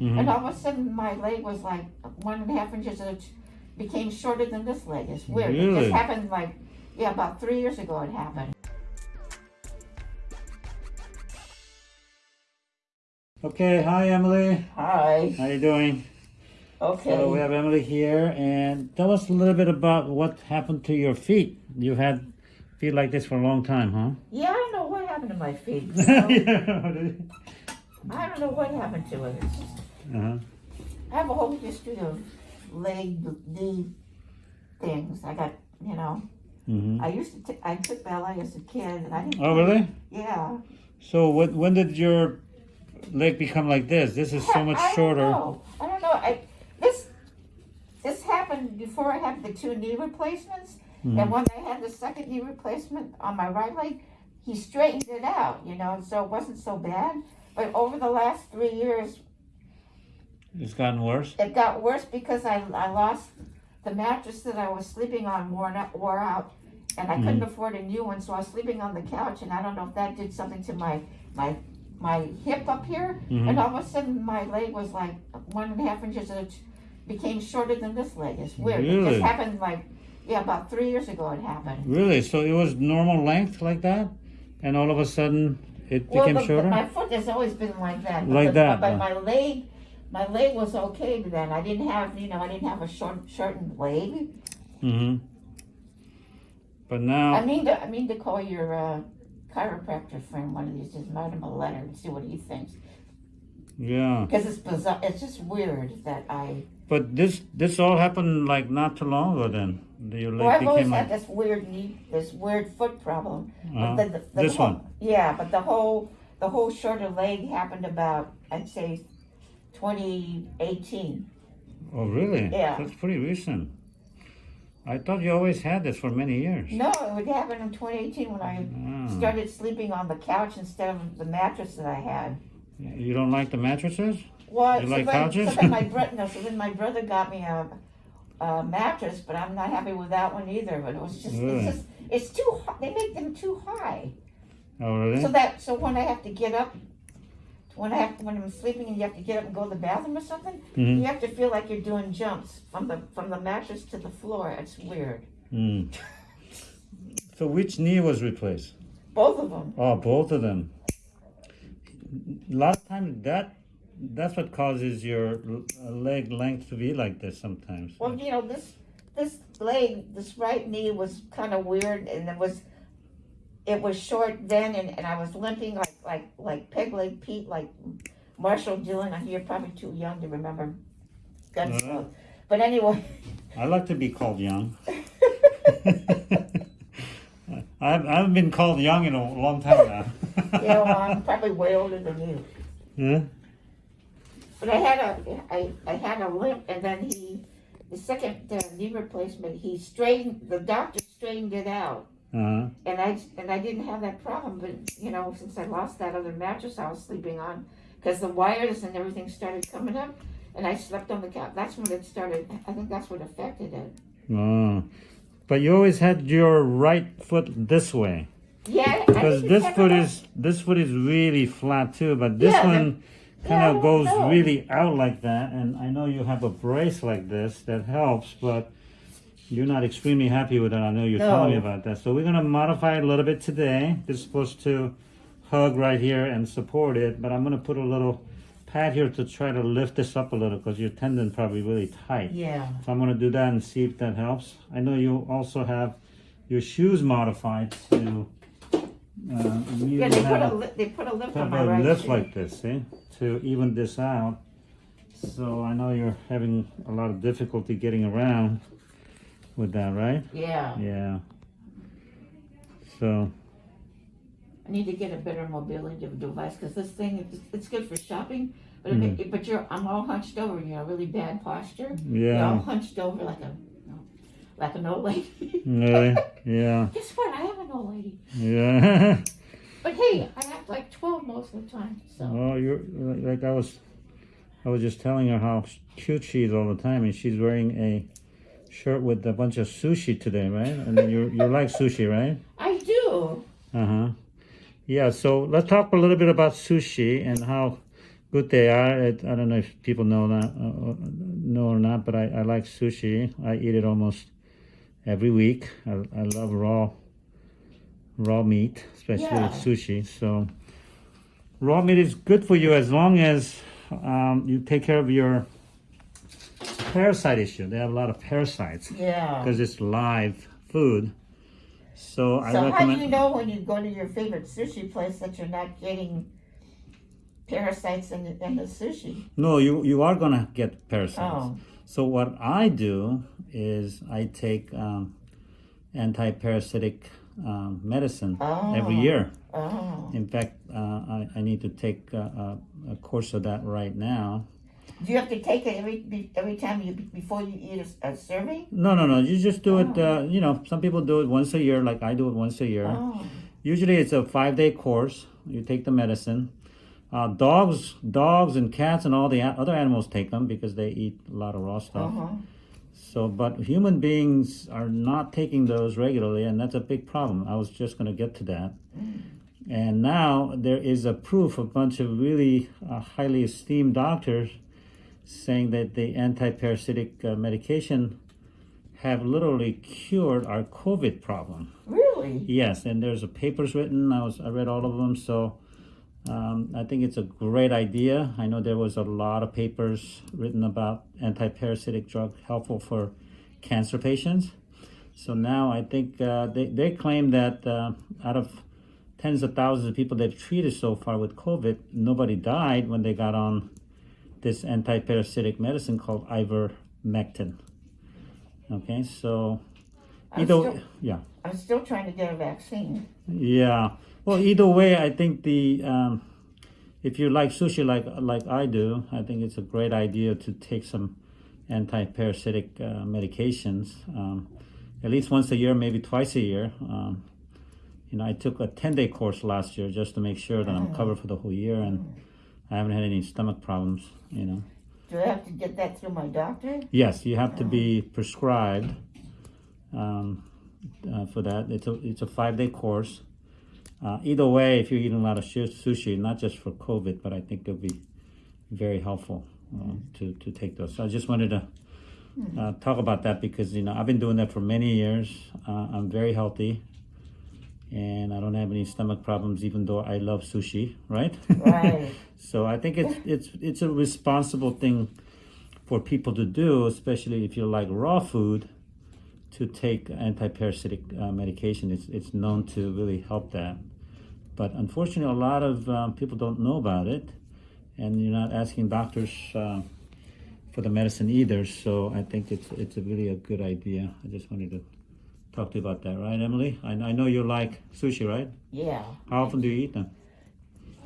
Mhm. and all of a sudden my leg was like one and a half inches, and it became shorter than this leg. It's weird. It just happened like, yeah, about three years ago it happened. Okay, hi Emily. Hi. How you doing? Okay. So we have Emily here, and tell us a little bit about what happened to your feet. You've had feet like this for a long time, huh? yeah, I don't know what happened to my feet. you know? yeah. I don't know what happened to it. Uh-huh. I have a whole history of leg, knee things. I got, you know, hmm I used to, t- I took ballet as a kid, and I didn't. Oh, really? Yeah. So when, when did your leg become like this? This is so much I shorter. Don't know. I don't know. I, this this happened before I had the two knee replacements, Mhm. and when I had the second knee replacement on my right leg, he straightened it out. You know, so it wasn't so bad. But over the last three years, It's gotten worse. it got worse because I I lost the mattress that I was sleeping on wore out, wore out, and I couldn't afford a new one, so I was sleeping on the couch, and I don't know if that did something to my my my hip up here, Mhm. and all of a sudden my leg was like one and a half inches, and it became shorter than this leg. It's weird. It just happened like yeah, about three years ago it happened. Really? So it was normal length like that, and all of a sudden it Well, became the, shorter. my foot has always been like that. Like the- that, But uh. my leg, my leg was okay then. I didn't have, you know, I didn't have a short, shortened leg. hmm But now, I mean to, I mean to call your uh, chiropractor friend one of these days, write him a letter and see what he thinks. yeah. Because it's bizarre. It's just weird that I. But this this all happened like not too long ago. Then your leg Well, I've always became had this weird knee, this weird foot problem. uh, But the, the, the this whole, one. Yeah, but the whole the whole shorter leg happened about I'd say 2018. Oh, really? Yeah. That's pretty recent. I thought you always had this for many years. No, it would happen in 2018 when I Ah. started sleeping on the couch instead of the mattress that I had. You don't like the mattresses? Well, You so like couches? So my brother, no, so then my brother got me a, a mattress, but I'm not happy with that one either. But it was just, Really? it's just, it's too. They make them too high. Oh, really? So that, so when I have to get up, when I have, when I'm sleeping and you have to get up and go to the bathroom or something, Mhm. you have to feel like you're doing jumps from the from the mattress to the floor. It's weird. Mm. So which knee was replaced? Both of them. Oh, both of them. Last time that that's what causes your leg length to be like this sometimes. Well, you know, this this leg, this right knee was kind of weird, and it was it was short then, and, and I was limping like like like peg leg Pete, like Marshall Dillon. I you're probably too young to remember Gunsmoke. Uh-huh. But anyway, I like to be called young. I've, I've been called young in a long time now. you know, I'm probably way older than you. Huh? But I had a I, I had a limp, and then he the second uh, knee replacement he straightened the doctor straightened it out. Uh-huh. and I and I didn't have that problem. But you know, since I lost that other mattress I was sleeping on, because the wires and everything started coming up, and I slept on the couch. That's when it started. I think that's what affected it. Oh. But you always had your right foot this way. Yeah, Because this foot is this foot is really flat too, but this Yeah, one kind yeah, of goes know. really out like that. And I know you have a brace like this that helps, but you're not extremely happy with it. I know you're telling me about that. So we're gonna modify it a little bit today. This is supposed to hug right here and support it, but I'm gonna put a little pad here to try to lift this up a little because your tendon probably really tight. Yeah. So I'm gonna do that and see if that helps. I know you also have your shoes modified to uh, Yeah, they put a they put a lift on my a right lift shoe. like this, see, to even this out. So I know you're having a lot of difficulty getting around with that, right? Yeah, Yeah. So I need to get a better mobility device because this thing it's, it's good for shopping, but Mm-hmm. ma- but you're I'm all hunched over. You know, really bad posture. You're all hunched over like a like an old lady. really, yeah, Guess what? I am an old lady. yeah. But hey, I act like 12 most of the time, so. Oh, you're like I was. I was just telling her how cute she is all the time, and she's wearing a shirt with a bunch of sushi today, right? And then you you like sushi, right? I do. Uh huh. Yeah. So let's talk a little bit about sushi and how Good they are. It, I don't know if people know that, uh, uh, know or not, but I, I like sushi. I eat it almost every week. I, I love raw, raw meat, especially Yeah. with sushi. So, raw meat is good for you as long as um, you take care of your parasite issue. They have a lot of parasites Yeah. because it's live food. So, I So how do you know when you go to your favorite sushi place that you're not getting parasites in the, in the sushi? No, you you are gonna get parasites. Oh. So what I do is I take um, anti-parasitic um, medicine every Oh. year. Oh. In fact, uh, I, I need to take uh, a, a course of that right now. Do you have to take it every every time you before you eat a, a serving? No, no, no. You just do it. Uh, you know, some people do it once a year, like I do it once a year. Oh. Usually, it's a five-day course. You take the medicine. Uh, dogs, dogs, and cats, and all the a- other animals take them because they eat a lot of raw stuff. Uh-huh. So, but human beings are not taking those regularly, and that's a big problem. I was just going to get to that. And now there is a proof, a bunch of really uh, highly esteemed doctors saying that the anti-parasitic uh, medication have literally cured our COVID problem. Really? Yes, and there's a papers written. I was I read all of them, so um, I think it's a great idea. I know there was a lot of papers written about anti-parasitic drug helpful for cancer patients. So now I think uh, they they claim that uh, out of tens of thousands of people they've treated so far with COVID, nobody died when they got on this anti-parasitic medicine called ivermectin. Okay, so I'm either still, yeah. I'm still trying to get a vaccine. Yeah. Well, either way, I think the um, if you like sushi like like I do, I think it's a great idea to take some anti-parasitic uh, medications um, at least once a year, maybe twice a year. Um, you know, I took a ten-day course last year just to make sure that I'm covered for the whole year, and I haven't had any stomach problems. You know. Do I have to get that through my doctor? Yes, you have to be prescribed um, uh, for that. It's a it's a five day course. Uh, either way, if you're eating a lot of sushi, not just for COVID, but I think it'll be very helpful uh, to to take those. So I just wanted to uh, talk about that because you know I've been doing that for many years. Uh, I'm very healthy, and I don't have any stomach problems, even though I love sushi. Right. Right. So I think it's it's it's a responsible thing for people to do, especially if you like raw food, to take anti-parasitic uh, medication. It's it's known to really help that. But unfortunately, a lot of um, people don't know about it, and you're not asking doctors uh, for the medicine either. So I think it's it's a really a good idea. I just wanted to talk to you about that, right, Emily? I, I know you like sushi, right? Yeah. How often do you eat them?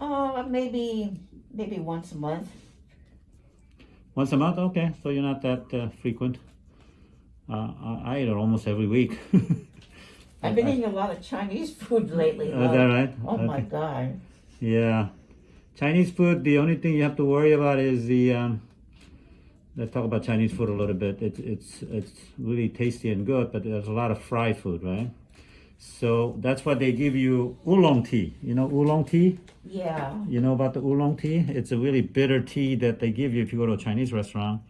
Uh, maybe maybe once a month. Once a month? Okay, so you're not that uh, frequent. Uh, I, I eat it almost every week. I've been eating a lot of Chinese food lately. Oh, is that right? Oh my god. Yeah. Chinese food, the only thing you have to worry about is the. Um, let's talk about Chinese food a little bit. It's it's it's really tasty and good, but there's a lot of fried food, right? So that's why they give you oolong tea. You know oolong tea? Yeah. You know about the oolong tea? It's a really bitter tea that they give you if you go to a Chinese restaurant.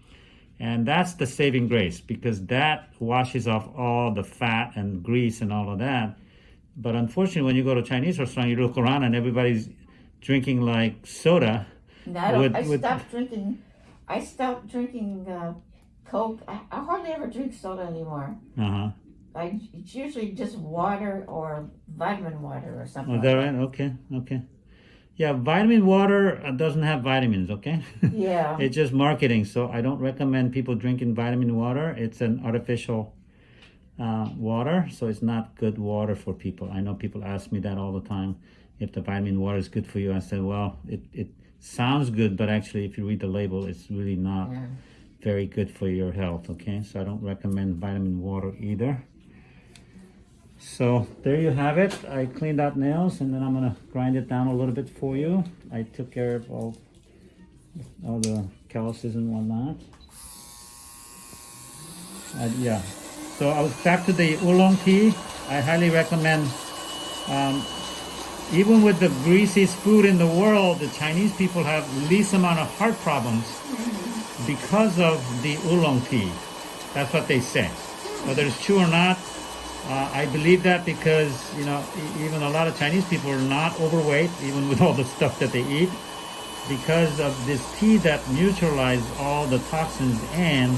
And that's the saving grace because that washes off all the fat and grease and all of that. But unfortunately, when you go to a Chinese restaurant, you look around and everybody's drinking like soda. No, I, don't, With- I with- stopped drinking. I stopped drinking uh, Coke. I, I hardly ever drink soda anymore. Uh huh. I it's usually just water or vitamin water or something. Oh, is like that right? Okay, okay. Yeah, vitamin water uh, doesn't have vitamins, okay? Yeah. it's just marketing, so I don't recommend people drinking vitamin water. It's an artificial uh, water, so it's not good water for people. I know people ask me that all the time if the vitamin water is good for you. I said, well, it, it sounds good, but actually, if you read the label, it's really not Yeah. very good for your health, okay? So I don't recommend vitamin water either. So there you have it. I cleaned out nails and then I'm gonna grind it down a little bit for you. I took care of all, all the calluses and whatnot. Uh, yeah. So I was back to the oolong tea. I highly recommend um, even with the greasiest food in the world, the Chinese people have least amount of heart problems because of the oolong tea. That's what they say. Whether it's true or not, uh, I believe that because you know even a lot of Chinese people are not overweight, even with all the stuff that they eat, because of this tea that neutralizes all the toxins and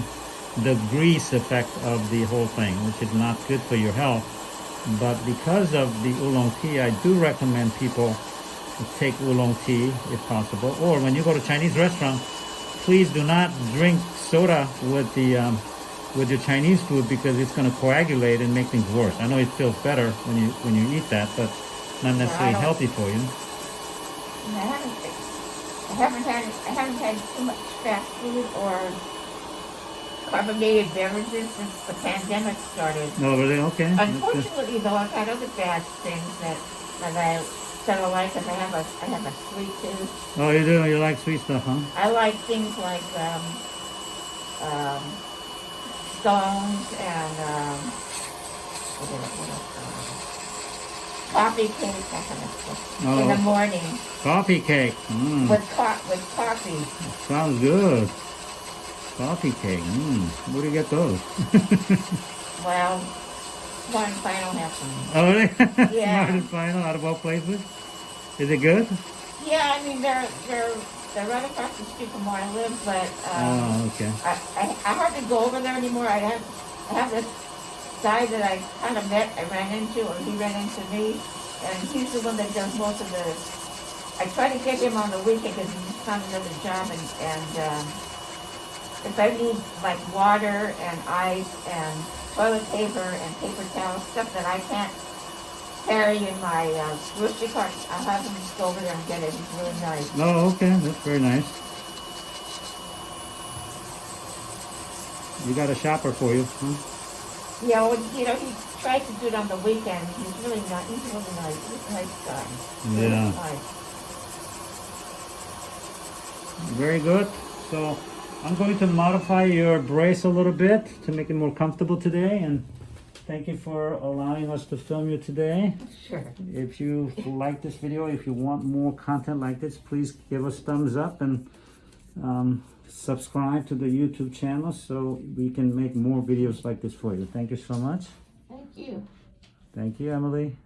the grease effect of the whole thing, which is not good for your health. But because of the oolong tea, I do recommend people to take oolong tea if possible. Or when you go to Chinese restaurant, please do not drink soda with the um, with your Chinese food because it's going to coagulate and make things worse. I know it feels better when you when you eat that, but not necessarily healthy for you. I haven't, I haven't had, I haven't had too much fast food or carbonated beverages since the pandemic started. No, really? Okay. Unfortunately, though, I've had other bad things that, that I, that I like, I have a, I have a sweet tooth. Oh, you do? You like sweet stuff, huh? I like things like, um, um, scones and, um, what else, what else, coffee cake, that kind of stuff. In the Oh, morning coffee cake. Mm, with co- with coffee. sounds good. Coffee cake. Mm, where do you get those? Well, one final have some. oh, really? Yeah. Smart and final out of all places. Is it good? Yeah, I mean they're they're they're right across the street from where I live, but um, Oh, okay. I, I I hardly go over there anymore. I have I have this guy that I kind of met, I ran into, or he ran into me, and he's the one that does most of the. I try to get him on the weekend because he's found another job, and and um, if I need like water and ice and toilet paper and paper towels, stuff that I can't carry in my uh, grocery cart, I'll have him just go over there and get it. He's really nice. Oh, okay. That's very nice. You got a shopper for you, huh? Yeah, well, you know, he tries to do it on the weekend. He's really not. He's really nice. He's a nice guy. Yeah. nice. Very good. So I'm going to modify your brace a little bit to make it more comfortable today. And thank you for allowing us to film you today. Sure. If you like this video, if you want more content like this, please give us thumbs up and um, subscribe to the YouTube channel so we can make more videos like this for you. Thank you so much. Thank you. Thank you, Emily.